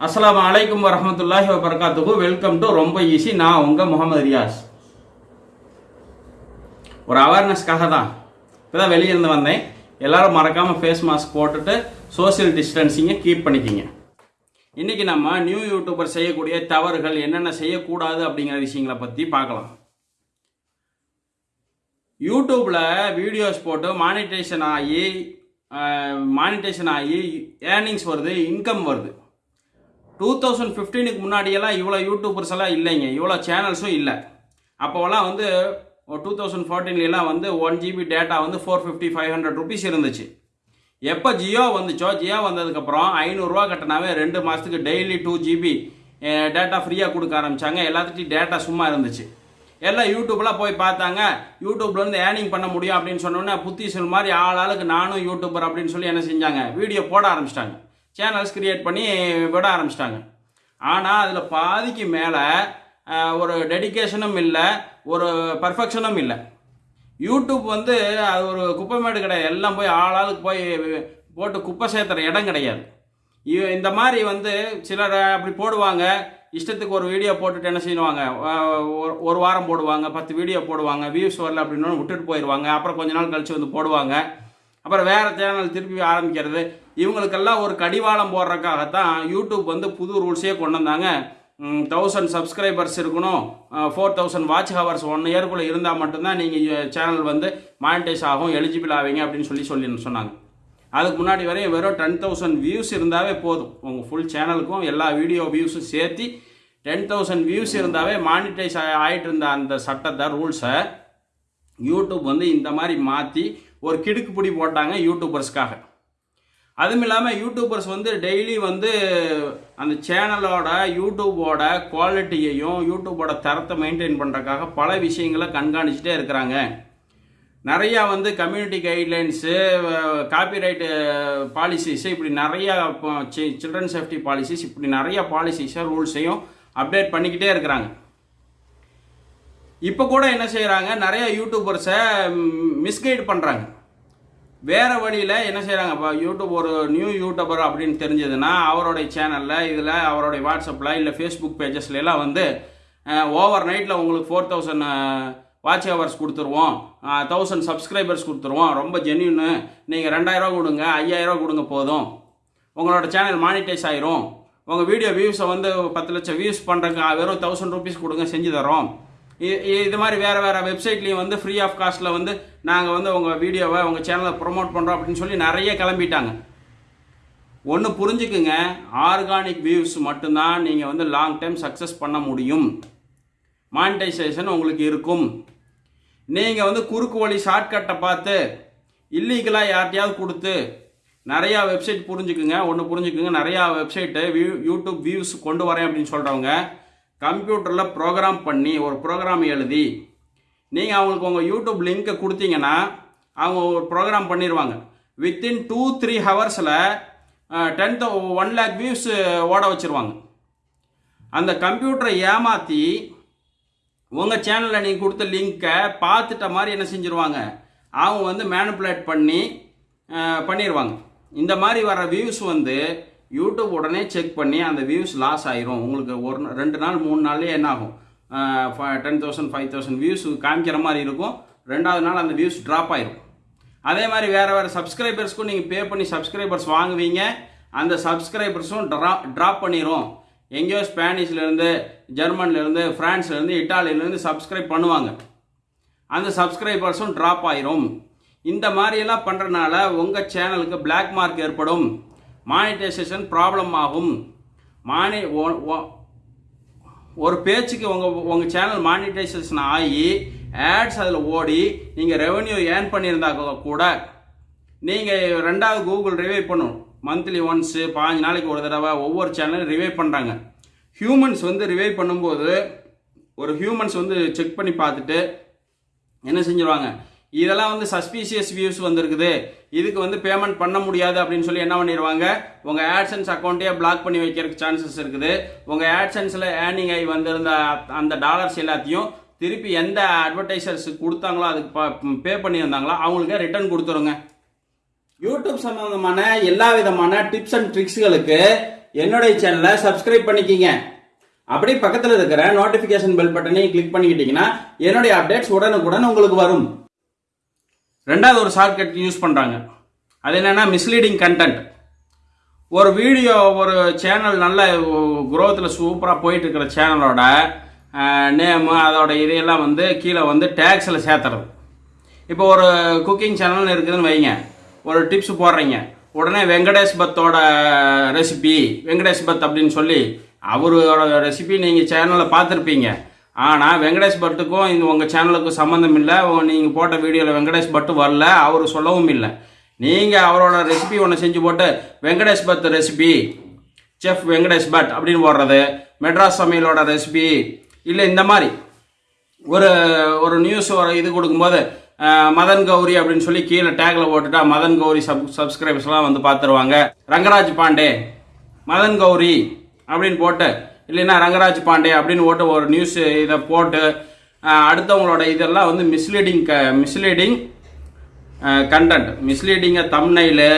அஸ்லாம் அலைக்கும் வரமத்துல்லாஹி வபரகாத்துஹு வெல்கம் டு ரொம்ப ஈஸி நான் உங்கள் முகமது ரியாஸ் ஒரு அவேர்னஸ்க்காக தான் இப்போ தான் வெளியே இருந்து வந்தேன் எல்லாரும் மறக்காமல் ஃபேஸ் மாஸ்க் போட்டுட்டு சோஷியல் டிஸ்டன்சிங்கை கீப் பண்ணிக்கிங்க இன்றைக்கி நம்ம நியூ யூடியூபர் செய்யக்கூடிய தவறுகள் என்னென்ன செய்யக்கூடாது அப்படிங்கிற விஷயங்களை பற்றி பார்க்கலாம் யூடியூப்பில் வீடியோஸ் போட்டு மானிட்டேஷன் ஆகி மானிட்டேஷன் ஆகி ஏர்னிங்ஸ் வருது இன்கம் வருது டூ தௌசண்ட் ஃபிஃப்டீனுக்கு முன்னாடியெல்லாம் இவ்வளோ யூடியூபர்ஸ் எல்லாம் இல்லைங்க. இவ்வளோ சேனல்ஸும் இல்லை. அப்போவெல்லாம் வந்து டூ தௌசண்ட் ஃபோர்டீன்லாம் வந்து ஒன் ஜிபி டேட்டா வந்து four fifty five hundred rupees இருந்துச்சு. எப்போ ஜியோ வந்துச்சோ ஜியோ வந்ததுக்கப்புறம் ஐநூறுரூவா கட்டினாவே ரெண்டு மாதத்துக்கு டெய்லி டூ ஜிபி டேட்டா ஃப்ரீயாக கொடுக்க ஆரம்பித்தாங்க எல்லாத்துட்டையும் டேட்டா சும்மா இருந்துச்சு. எல்லாம் யூடியூப்லாம் போய் பார்த்தாங்க. யூடியூப்லேருந்து ஏர்னிங் பண்ண முடியும் அப்படின்னு சொன்னோன்னே புத்தி சொல் மாதிரி ஆள் ஆளுக்கு நானும் யூடியூபர் அப்படின்னு சொல்லி என்ன செஞ்சாங்க? வீடியோ போட ஆரம்பிச்சிட்டாங்க. சேனல்ஸ் கிரியேட் பண்ணி விட ஆரம்பிச்சிட்டாங்க. ஆனால் அதில் பாதிக்கு மேலே ஒரு டெடிகேஷனும் இல்லை ஒரு பர்ஃபெக்ஷனும் இல்லை. யூடியூப் வந்து அது ஒரு குப்பைமேடு கிடையாது எல்லாம் போய் ஆளாளுக்கு போய் போட்டு குப்பை சேர்த்துற இடம் கிடையாது. இந்த மாதிரி வந்து சிலர் அப்படி போடுவாங்க. இஷ்டத்துக்கு ஒரு வீடியோ போட்டுட்டு என்ன செய்வாங்க? ஒரு- ஒரு வாரம் போடுவாங்க பத்து வீடியோ போடுவாங்க வியூஸ் வரல அப்படின்னு விட்டுட்டு போயிடுவாங்க அப்புறம் கொஞ்ச நாள் கழிச்சு வந்து போடுவாங்க. அப்புறம் வேறு சேனல் திருப்பி ஆரம்பிக்கிறது. இவங்களுக்கெல்லாம் ஒரு கடிவாளம் போடுறதுக்காகத்தான் யூடியூப் வந்து புது ரூல்ஸே கொண்டு வந்தாங்க. தௌசண்ட் சப்ஸ்கிரைபர்ஸ் இருக்கணும். Four thousand watch hours one இயர்க்குள்ளே இருந்தால் மட்டும்தான் நீங்கள் சேனல் வந்து மானிட்டைஸ் ஆகும் எலிஜிபிள் ஆவீங்க அப்படின்னு சொல்லி சொல்லி சொன்னாங்க. அதுக்கு முன்னாடி வரையும் வெறும் டென் தௌசண்ட் வியூஸ் இருந்தாவே போதும். உங்கள் ஃபுல் சேனலுக்கும் எல்லா வீடியோ வியூஸும் சேர்த்து டென் தௌசண்ட் வியூஸ் இருந்தாவே மானிட்டைஸ் ஆகிட்டு இருந்த அந்த சட்டத்தை ரூல்ஸை யூடியூப் வந்து இந்த மாதிரி மாற்றி ஒரு கிடுக்கு பிடி போட்டாங்க யூடியூபர்ஸ்க்காக அதுவும் இல்லாமல் யூடியூபர்ஸ் வந்து டெய்லி வந்து அந்த சேனலோட யூடியூபோட குவாலிட்டியையும் யூடியூபோட தரத்தை மெயின்டைன் பண்ணுறக்காக பல விஷயங்களை கண்காணிச்சுட்டே இருக்கிறாங்க. நிறையா வந்து கம்யூனிட்டி கைட்லைன்ஸு காப்பிரைட்டு பாலிசிஸு இப்படி நிறையா சில்ட்ரன் சேஃப்டி பாலிசிஸ் இப்படி நிறையா பாலிசிஸை ரூல்ஸையும் அப்டேட் பண்ணிக்கிட்டே இருக்கிறாங்க. இப்போ கூட என்ன செய்கிறாங்க நிறையா யூடியூபர்ஸை மிஸ்கைட் பண்ணுறாங்க வேறு வழியில் என்ன செய்கிறாங்க இப்போ யூடியூப் ஒரு நியூ யூடியூபர் அப்படின்னு தெரிஞ்சதுன்னா அவருடைய சேனலில் இதில் அவருடைய வாட்ஸ்அப்பில் இல்லை ஃபேஸ்புக் பேஜஸ்லாம் வந்து ஓவர் நைட்டில் உங்களுக்கு ஃபோர் தௌசண்ட் வாட்ச் ஹவர்ஸ் கொடுத்துருவோம். தௌசண்ட் சப்ஸ்கிரைபர்ஸ் கொடுத்துருவோம். ரொம்ப ஜென்யூனு நீங்கள் ரெண்டாயிரரூவா கொடுங்க ஐயாயிரரூவா கொடுங்க போதும். உங்களோட சேனல் மானிட்டைஸ் ஆயிரும். உங்கள் வீடியோ வியூஸை வந்து பத்து லட்சம் வியூஸ் பண்ணுறதுக்கு வெறும் தௌசண்ட் ருபீஸ் கொடுங்க செஞ்சு தரோம் இது மாதிரி வேறு வேறு வெப்சைட்லேயும் வந்து ஃப்ரீ ஆஃப் காஸ்ட்டில் வந்து நாங்கள் வந்து உங்கள் வீடியோவை உங்கள் சேனலை ப்ரொமோட் பண்ணுறோம் அப்படின்னு சொல்லி நிறைய கிளம்பிட்டாங்க. ஒன்று புரிஞ்சுக்குங்க ஆர்கானிக் வியூஸ் மட்டும்தான் நீங்கள் வந்து லாங் டைம் சக்ஸஸ் பண்ண முடியும். மானிட்டைசேஷன் உங்களுக்கு இருக்கும். நீங்கள் வந்து குறுக்கு வழி ஷார்ட்கட்டை பார்த்து இல்லீகலாக யார்ட்டையாவது கொடுத்து நிறையா வெப்சைட் புரிஞ்சுக்குங்க. ஒன்று புரிஞ்சுக்குங்க நிறையா வெப்சைட்டு வியூ யூடியூப் வியூஸ் கொண்டு வரேன் அப்படின்னு சொல்கிறவங்க கம்ப்யூட்டரில் ப்ரோக்ராம் பண்ணி ஒரு ப்ரோக்ராம் எழுதி நீங்கள் அவங்களுக்கு உங்கள் யூடியூப் லிங்க்கை கொடுத்தீங்கன்னா அவங்க ஒரு ப்ரோக்ராம் பண்ணிடுவாங்க வித்தின் டூ த்ரீ ஹவர்ஸில் டென் தௌ ஒன் லேக் வியூஸ் ஓட வச்சுருவாங்க. அந்த கம்ப்யூட்டரை ஏமாற்றி உங்கள் சேனலில் நீங்கள் கொடுத்த லிங்க்கை பார்த்துட்ட மாதிரி என்ன செஞ்சுருவாங்க? அவங்க வந்து மேனுப்புலேட் பண்ணி பண்ணிடுவாங்க இந்த மாதிரி வர வியூஸ் வந்து யூடியூப் உடனே செக் பண்ணி அந்த வியூஸ் லாஸ் ஆயிரும். உங்களுக்கு ஒரு ரெண்டு நாள் மூணு நாள்லேயே என்ன ஆகும்? Ten thousand five thousand views காமிக்கிற மாதிரி இருக்கும். ரெண்டாவது நாள் அந்த வியூஸ் ட்ராப் ஆயிரும். அதே மாதிரி வேறு வேறு சப்ஸ்கிரைபர்ஸ்க்கும் நீங்கள் பே பண்ணி சப்ஸ்கிரைபர்ஸ் வாங்குவீங்க. அந்த சப்ஸ்கிரைபர்ஸும் ட்ரா ட்ராப் பண்ணிடும் எங்கேயோ ஸ்பானிஷ்லேருந்து ஜெர்மன்லேருந்து ஃப்ரான்ஸ்லேருந்து இட்டாலியிலேருந்து சப்ஸ்கிரைப் பண்ணுவாங்க. அந்த சப்ஸ்கிரைபர்ஸும் ட்ராப் ஆயிரும். இந்த மாதிரியெல்லாம் பண்ணுறனால உங்கள் சேனலுக்கு பிளாக் மார்க் ஏற்படும். மானிட்டைசேஷன் ப்ராப்ளம் ஆகும். மானி ஒரு பேச்சுக்கு உங்கள் உங்கள் சேனல் மானிட்டைசேஷன் ஆகி ஆட்ஸ் அதில் ஓடி நீங்கள் ரெவன்யூ ஏர்ன் பண்ணியிருந்தா கூட நீங்கள் ரெண்டாவது கூகுள் ரிவைவ் பண்ணும். மந்த்லி ஒன்ஸு பாஞ்சு நாளைக்கு ஒரு தடவை ஒவ்வொரு சேனலும் ரிவை பண்ணுறாங்க ஹியூமன்ஸ் வந்து ரிவைவ் பண்ணும்போது ஒரு ஹியூமன்ஸ் வந்து செக் பண்ணி பார்த்துட்டு என்ன செஞ்சிருவாங்க? இதெல்லாம் வந்து சஸ்பீஷியஸ் வியூஸ் வந்திருக்குது. இதுக்கு வந்து பேமெண்ட் பண்ண முடியாது அப்படின்னு சொல்லி என்ன பண்ணிடுவாங்க உங்கள் ஆட்சன்ஸ் அக்கௌண்ட்டே பிளாக் பண்ணி வைக்கிறதுக்கு சான்சஸ் இருக்குது. உங்கள் ஆட்சன்ஸில் ஏர்னிங் ஆகி வந்திருந்த அந்த டாலர்ஸ் எல்லாத்தையும் திருப்பி எந்த அட்வர்டைசர்ஸ் கொடுத்தாங்களோ அதுக்கு பே பண்ணியிருந்தாங்களோ அவங்களுக்கு ரிட்டர்ன் கொடுத்துருங்க. யூடியூப் சம்பந்தமான எல்லா விதமான டிப்ஸ் அண்ட் ட்ரிக்ஸ்களுக்கு என்னுடைய சேனலை சப்ஸ்கிரைப் பண்ணிக்கிங்க. அப்படியே பக்கத்தில் இருக்கிற நோட்டிஃபிகேஷன் பெல் பட்டனையும் கிளிக் பண்ணிக்கிட்டீங்கன்னா என்னுடைய அப்டேட்ஸ் உடனுக்குடன் உங்களுக்கு வரும். ரெண்டாவது ஒரு ஷார்ட்கட் யூஸ் பண்ணுறாங்க அது என்னென்னா மிஸ்லீடிங் கண்டென்ட் ஒரு வீடியோ ஒரு சேனல் நல்ல குரோத்தில் சூப்பராக போயிட்டு இருக்கிற சேனலோட நேமு அதோட இதையெல்லாம் வந்து கீழே வந்து டேக்ஸில் சேர்த்துறது. இப்போ ஒரு குக்கிங் சேனல்னு இருக்குதுன்னு வைங்க. ஒரு டிப்ஸ் போடுறீங்க. உடனே வெங்கடேஷ் பத்தோட ரெசிபி வெங்கடேஷ் பத் அப்படின்னு சொல்லி அவரோட ரெசிபி நீங்கள் சேனலில் பார்த்துருப்பீங்க. ஆனால் வெங்கடேஷ் பட்டுக்கும் இந்த உங்கள் சேனலுக்கும் சம்மந்தம் இல்லை. நீங்கள் போட்ட வீடியோவில் வெங்கடேஷ் பட்டு வரல அவர் சொல்லவும் இல்லை. நீங்கள் அவரோட ரெசிபி ஒன்று செஞ்சு போட்டு வெங்கடேஷ் பட் ரெசிபி செஃப் வெங்கடேஷ் பட் அப்படின்னு போடுறது மெட்ராஸ் சமையலோட ரெசிபி இல்லை இந்த மாதிரி. ஒரு ஒரு நியூஸ் ஒரு இது கொடுக்கும்போது மதன் கௌரி அப்படின்னு சொல்லி கீழே டேக்ல போட்டுட்டா மதன் கௌரி சப் சப்ஸ்கிரைபர்ஸ்லாம் வந்து பார்த்துருவாங்க ரங்கராஜ் பாண்டே மதன் கௌரி அப்படின்னு போட்டு இல்லைன்னா ரங்கராஜ் பாண்டே அப்படின்னு போட்டு ஒரு நியூஸ் இதை போட்டு அடுத்தவங்களோட இதெல்லாம் வந்து மிஸ்லீடிங் க மிஸ்லீடிங் கண்டென்ட் மிஸ்லீடிங்காக தம்னைலு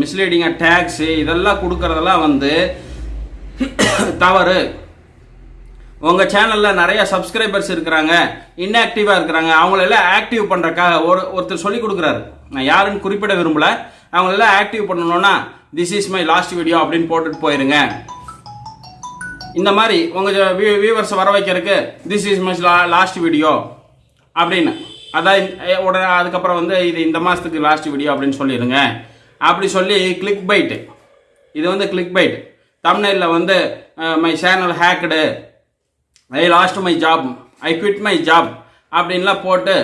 மிஸ்லீடிங்காக டேக்ஸு இதெல்லாம் கொடுக்கறதெல்லாம் வந்து தவறு. உங்கள் சேனலில் நிறைய சப்ஸ்கிரைபர்ஸ் இருக்கிறாங்க இன்ஆக்டிவாக இருக்கிறாங்க. அவங்களெல்லாம் ஆக்டிவ் பண்ணுறக்காக ஒரு ஒருத்தர் சொல்லி கொடுக்குறாரு. நான் யாருன்னு குறிப்பிட விரும்பலை. அவங்களெல்லாம் ஆக்டிவ் பண்ணணும்னா this is my last video அப்படின்னு போட்டுட்டு போயிருங்க. இந்த மாதிரி உங்கள் வியூவர்ஸை வர வைக்கிறதுக்கு this is my last video அப்படின்னு. அதான் உடனே அதுக்கப்புறம் வந்து இது இந்த மாதத்துக்கு லாஸ்ட் வீடியோ அப்படின்னு சொல்லிடுங்க. அப்படி சொல்லி கிளிக் பைட்டு இது வந்து கிளிக் பைட் தமிழ்நில வந்து my channel hacked I lost my job I quit my job அப்படின்லாம் போட்டு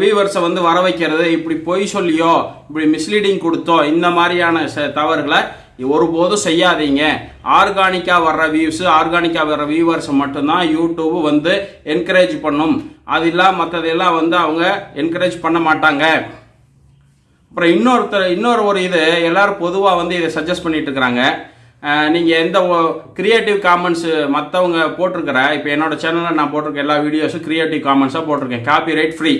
வியூவர்ஸை வந்து வர வைக்கிறது. இப்படி பொய் சொல்லியோ இப்படி மிஸ்லீடிங் கொடுத்தோ இந்த மாதிரியான ச- தவறுகளை ஒருபோதும் செய்யாதீங்க. ஆர்கானிக்காக வர்ற வியூஸ் ஆர்கானிக்காக வர்ற வியூவர்ஸ் மட்டும்தான் யூடியூப் வந்து என்கரேஜ் பண்ணும். அது இல்லாமல் மற்றதெல்லாம் வந்து அவங்க என்கரேஜ் பண்ண மாட்டாங்க. அப்புறம் இன்னொருத்தர் இன்னொரு ஒரு இது எல்லோரும் பொதுவாக வந்து இதை சஜஸ்ட் பண்ணிட்டு இருக்கிறாங்க. நீங்கள் எந்த கிரியேட்டிவ் காமெண்ட்ஸு மற்றவங்க போட்டிருக்கிற இப்போ என்னோட சேனலில் நான் போட்டிருக்க எல்லா வீடியோஸும் கிரியேட்டிவ் காமன்ஸாக போட்டிருக்கேன். Copyright free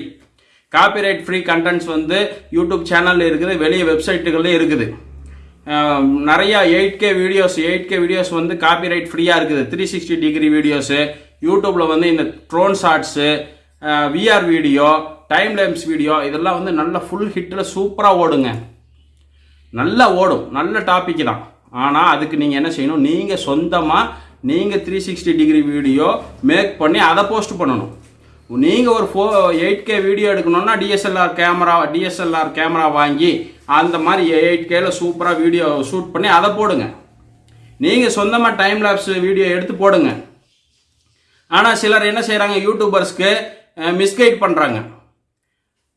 copyright free contents வந்து யூடியூப் சேனலில் இருக்குது வெளியே வெப்சைட்டுகளில் இருக்குது. நிறையா eight K videos eight K videos வந்து காப்பி ரைட் ஃப்ரீயாக இருக்குது. த்ரீ சிக்ஸ்டி டிகிரி வீடியோஸு யூடியூப்பில் வந்து இந்த drone shorts VR video time lapse video இதெல்லாம் வந்து நல்ல ஃபுல் ஹிட்டில் சூப்பராக ஓடுங்க. நல்லா ஓடும். நல்ல டாபிக் தான். ஆனால் அதுக்கு நீங்கள் என்ன செய்யணும்? நீங்கள் சொந்தமாக நீங்கள் three sixty degree video make பண்ணி அதை போஸ்ட் பண்ணணும். நீங்கள் ஒரு ஃபோ எயிட் கே வீடியோ எடுக்கணும்னா டிஎஸ்எல்ஆர் கேமரா டிஎஸ்எல்ஆர் கேமரா வாங்கி அந்த மாதிரி எயிட் கேல சூப்பராக வீடியோ ஷூட் பண்ணி அதை போடுங்க. நீங்கள் சொந்தமாக டைம் லேப்ஸ் வீடியோ எடுத்து போடுங்க. ஆனால் சிலர் என்ன செய்கிறாங்க யூடியூபர்ஸ்க்கு மிஸ்கைட் பண்ணுறாங்க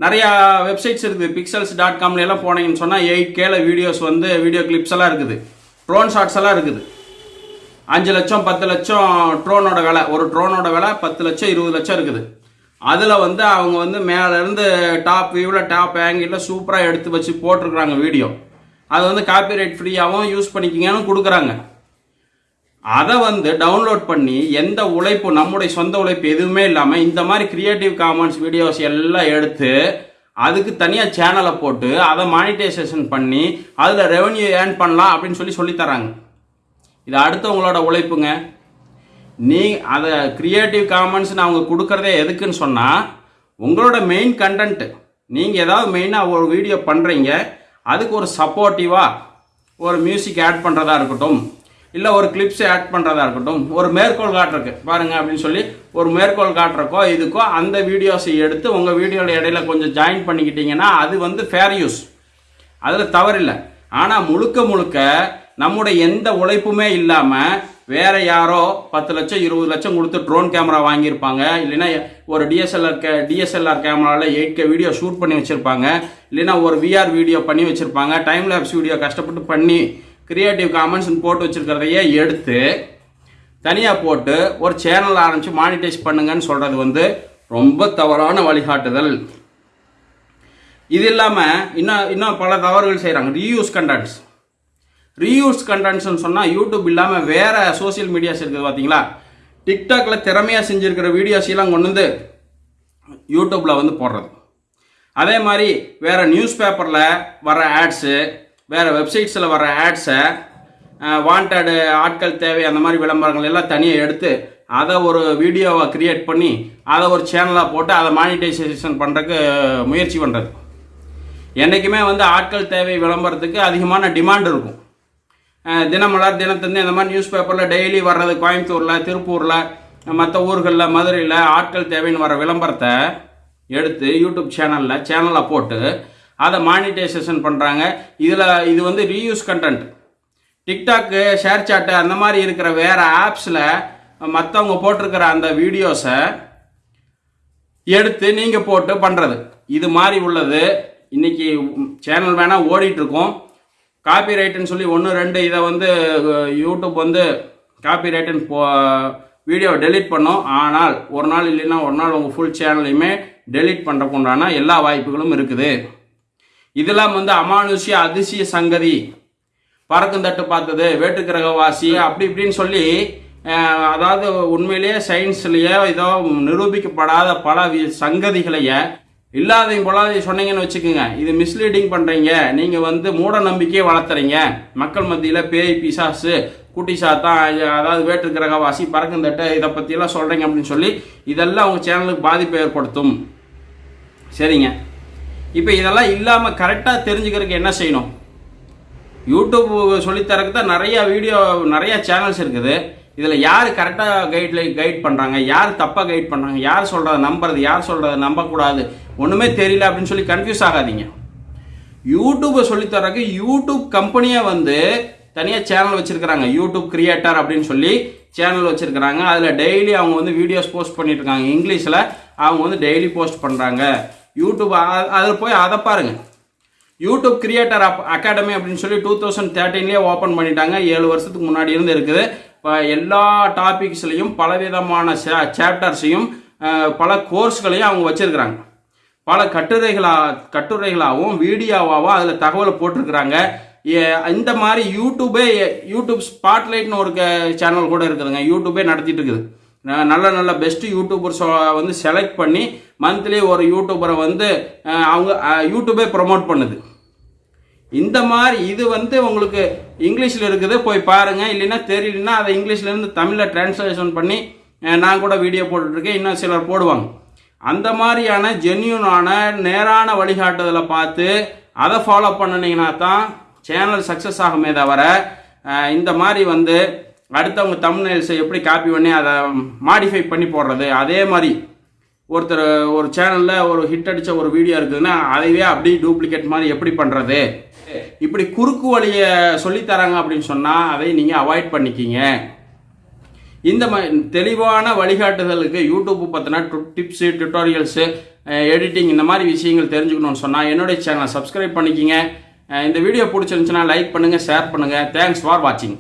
நிறையா வெப்சைட்ஸ் இருக்குது பிக்சல்ஸ் டாட் காம்ல எல்லாம் போனீங்கன்னு சொன்னால் எயிட் கேல வீடியோஸ் வந்து வீடியோ கிளிப்ஸ் எல்லாம் இருக்குது. ட்ரோன் ஷாட்ஸ் எல்லாம் இருக்குது. அஞ்சு லட்சம் பத்து லட்சம் ட்ரோனோட விலை. ஒரு ட்ரோனோட விலை பத்து லட்சம் இருபது லட்சம் இருக்குது. அதில் வந்து அவங்க வந்து மேலேருந்து டாப் வியூவில் டாப் ஆங்கிளில் சூப்பராக எடுத்து வச்சு போட்டிருக்கிறாங்க வீடியோ அது வந்து காப்பிரைட் ஃப்ரீயாகவும் யூஸ் பண்ணிக்கிங்கன்னு கொடுக்குறாங்க. அதை வந்து டவுன்லோட் பண்ணி எந்த உழைப்பு நம்முடைய சொந்த உழைப்பு எதுவுமே இல்லாமல் இந்த மாதிரி கிரியேட்டிவ் காமன்ஸ் வீடியோஸ் எல்லாம் எடுத்து அதுக்கு தனியாக சேனலை போட்டு அதை மானிட்டைசேஷன் பண்ணி அதில் ரெவன்யூ ஏர்ன் பண்ணலாம் அப்படின்னு சொல்லி சொல்லித் தராங்க. இது அடுத்தவங்களோட உழைப்புங்க. நீ அதை கிரியேட்டிவ் காமன்ஸ்னு அவங்க கொடுக்குறதே எதுக்குன்னு சொன்னால் உங்களோட மெயின் கண்டென்ட் நீங்கள் ஏதாவது மெயினாக ஒரு வீடியோ பண்ணுறீங்க அதுக்கு ஒரு சப்போர்ட்டிவாக ஒரு மியூசிக் ஆட் பண்ணுறதா இருக்கட்டும் இல்லை ஒரு கிளிப்ஸ் ஆட் பண்ணுறதா இருக்கட்டும் ஒரு மேற்கோள் காட்டுறக்கு பாருங்க அப்படின்னு சொல்லி ஒரு மேற்கோள் காட்டுறக்கோ இதுக்கோ அந்த வீடியோஸை எடுத்து உங்கள் வீடியோட இடையில கொஞ்சம் ஜாயின் பண்ணிக்கிட்டீங்கன்னா அது வந்து ஃபேர் யூஸ் அதில் தவறில்லை. ஆனால் முழுக்க முழுக்க நம்முடைய எந்த உழைப்புமே இல்லாமல் வேற யாரோ பத்து லட்சம் இருபது லட்சம் கொடுத்து ட்ரோன் கேமரா வாங்கியிருப்பாங்க. இல்லைன்னா ஒரு டிஎஸ்எல்ஆர் கே டிஎஸ்எல்ஆர் கேமராவில் எயிட் கே வீடியோ ஷூட் பண்ணி வச்சுருப்பாங்க. இல்லைன்னா ஒரு விஆர் வீடியோ பண்ணி வச்சுருப்பாங்க. டைம் லேப்ஸ் வீடியோ கஷ்டப்பட்டு பண்ணி கிரியேட்டிவ் காமெண்ட்ஸ்னு போட்டு வச்சுருக்கிறதையே எடுத்து தனியாக போட்டு ஒரு சேனல் ஆரம்பித்து மானிட்டைஸ் பண்ணுங்கன்னு சொல்கிறது வந்து ரொம்ப தவறான வழிகாட்டுதல். இது இல்லாமல் இன்னும் இன்னும் பல தவறுகள் செய்கிறாங்க ரீயூஸ் கண்டென்ட்ஸ் ரீயூஸ் கண்டென்ட்ஸ்னு சொன்னால் யூடியூப் இல்லாமல் வேறு சோஷியல் மீடியாஸ் இருக்குது பார்த்தீங்களா டிக்டாக்ல திறமையாக செஞ்சுருக்கிற வீடியோஸ் எல்லாம் கொண்டு வந்து யூடியூப்பில் வந்து போடுறது. அதே மாதிரி வேறு நியூஸ் பேப்பரில் வர ஆட்ஸு வேறு வெப்சைட்ஸில் வர ஆட்ஸை வாண்டடு ஆட்கள் தேவை அந்த மாதிரி விளம்பரங்கள் எல்லாம் தனியாக எடுத்து அதை ஒரு வீடியோவை கிரியேட் பண்ணி அதை ஒரு சேனலாக போட்டு அதை மானிட்டைசேஷன் பண்ணுறதுக்கு முயற்சி பண்ணுறது என்றைக்குமே வந்து ஆட்கள் தேவை விளம்பரத்துக்கு அதிகமான டிமாண்ட் இருக்கும். தினமலர் தினத்தந்து இந்த மாதிரி நியூஸ் பேப்பரில் டெய்லி வர்றது கோயம்புத்தூரில் திருப்பூரில் மற்ற ஊர்களில் மதுரையில் ஆட்கள் தேவைன்னு வர விளம்பரத்தை எடுத்து யூடியூப் சேனலில் சேனலில் போட்டு அதை மானிட்டைசேஷன் பண்ணுறாங்க இதில் இது வந்து ரீயூஸ் கண்டென்ட் டிக்டாக்கு ஷேர் சாட்டு அந்த மாதிரி இருக்கிற வேறு ஆப்ஸில் மற்றவங்க போட்டிருக்கிற அந்த வீடியோஸை எடுத்து நீங்கள் போட்டு பண்ணுறது இது மாதிரி உள்ளது. இன்றைக்கி சேனல் வேணால் ஓடிட்டுருக்கோம் காப்பி ரைட்டுன்னு சொல்லி ஒன்று ரெண்டு இதை வந்து யூடியூப் வந்து காப்பி ரைட்டுன்னு போ வீடியோ டெலீட் பண்ணும். ஆனால் ஒரு நாள் இல்லைன்னா ஒரு நாள் உங்கள் ஃபுல் சேனலையுமே டெலீட் பண்ணுறக்கு உண்டான எல்லா வாய்ப்புகளும் இருக்குது. இதெல்லாம் வந்து அமானுஷ்ய அதிசய சங்கதி. பறக்கும் தட்டு பார்த்தது வேட்டுக்கிரகவாசி அப்படி இப்படின்னு சொல்லி அதாவது உண்மையிலேயே சயின்ஸ்லேயே ஏதோ நிரூபிக்கப்படாத பல வி- சங்கதிகளைய இல்லாதையும் பொல்லாதையும் சொன்னீங்கன்னு வச்சுக்கோங்க. இது மிஸ்லீடிங் பண்ணுறீங்க நீங்கள் வந்து மூட நம்பிக்கையை வளர்த்துறீங்க. மக்கள் மத்தியில் பேய் பிசாசு குட்டி சாத்தான் அதாவது வேற்று கிரகவாசி பறக்குந்தட்டை இதை பற்றியெல்லாம் சொல்கிறீங்க அப்படின்னு சொல்லி இதெல்லாம் உங்கள் சேனலுக்கு பாதிப்பை ஏற்படுத்தும். சரிங்க. இப்போ இதெல்லாம் இல்லாமல் கரெக்டாக தெரிஞ்சுக்கிறதுக்கு என்ன செய்யணும்? யூடியூப் சொல்லித்தரக்கு தான் நிறையா வீடியோ நிறையா சேனல்ஸ் இருக்குது. இதில் யார் கரெக்டாக கைட்ல கைட் பண்ணுறாங்க யார் தப்பாக கைட் பண்ணுறாங்க யார் சொல்கிறத நம்புறது? யார் சொல்கிறத நம்பக்கூடாது? ஒன்றுமே தெரியல அப்படின்னு சொல்லி கன்ஃபியூஸ் ஆகாதீங்க. யூடியூப்பை சொல்லித்தரக்கு யூடியூப் கம்பெனியாக வந்து தனியாக சேனல் வச்சுருக்கிறாங்க. யூடியூப் கிரியேட்டர் அப்படின்னு சொல்லி சேனல் வச்சுருக்கிறாங்க. அதில் டெய்லி அவங்க வந்து வீடியோஸ் போஸ்ட் பண்ணிட்டு இருக்காங்க. இங்கிலீஷில் அவங்க வந்து டெய்லி போஸ்ட் பண்ணுறாங்க யூடியூப் அதில் போய் அதை பாருங்கள் யூடியூப் கிரியேட்டர் அப் அகாடமி அப்படின்னு சொல்லி டூ தௌசண்ட் தேர்ட்டீன்லேயே ஓப்பன் பண்ணிட்டாங்க. ஏழு வருஷத்துக்கு முன்னாடி இருந்து இருக்குது. இப்போ எல்லா டாபிக்ஸ்லையும் பலவிதமான சாப்டர்ஸையும் பல கோர்ஸ்களையும் அவங்க வச்சுருக்கிறாங்க. பல கட்டுரைகளா கட்டுரைகளாகவும் வீடியோவாகவும் அதில் தகவலை போட்டிருக்கிறாங்க. ஏ- இந்த மாதிரி யூடியூபே யூடியூப் ஸ்பாட்லைட்னு ஒரு சேனல் கூட இருக்குதுங்க. யூடியூபே நடத்திட்டு இருக்குது. நல்ல நல்ல பெஸ்ட் யூடியூபர்ஸ் வந்து செலக்ட் பண்ணி மந்த்லி ஒரு யூடியூபரை வந்து அவங்க யூடியூபே ப்ரொமோட் பண்ணுது. இந்த மாதிரி இது வந்து உங்களுக்கு இங்கிலீஷில் இருக்குது போய் பாருங்கள் இல்லைன்னா தெரியலன்னா அதை இங்கிலீஷ்லேருந்து தமிழில் டிரான்ஸ்லேஷன் பண்ணி நான் கூட வீடியோ போட்டுட்ருக்கேன். இன்னும் சிலர் போடுவாங்க. அந்த மாதிரியான ஜென்யூனான நேரான வழிகாட்டுதலை பார்த்து அதை ஃபாலோ பண்ணினீங்கன்னா தான் சேனல் சக்ஸஸ் ஆகுமே தவிர இந்த மாதிரி வந்து அடுத்தவங்க தமிழ்நெல்ஸை எப்படி காப்பி பண்ணி அதை மாடிஃபை பண்ணி போடுறது? அதே மாதிரி ஒருத்தர் ஒரு சேனலில் ஒரு ஹிட் அடித்த ஒரு வீடியோ இருக்குதுன்னா அதைவே அப்படியே டூப்ளிகேட் மாதிரி எப்படி பண்ணுறது இப்படி குறுக்கு வழியை சொல்லித்தராங்க அப்படின்னு சொன்னால் அதை நீங்கள் அவாய்ட் பண்ணிக்கிங்க. இந்த மாதிரி தெளிவான வழிகாட்டுதலுக்கு YouTube to tips tutorials editing இந்த மாதிரி விஷயங்கள் தெரிஞ்சுக்கணும்னு சொன்னால் என்னுடைய சேனலை சப்ஸ்கிரைப் பண்ணிக்கிங்க. இந்த வீடியோ பிடிச்சிருந்துச்சுன்னா லைக் பண்ணுங்கள் ஷேர் பண்ணுங்கள் தேங்க்ஸ் ஃபார் வாட்சிங்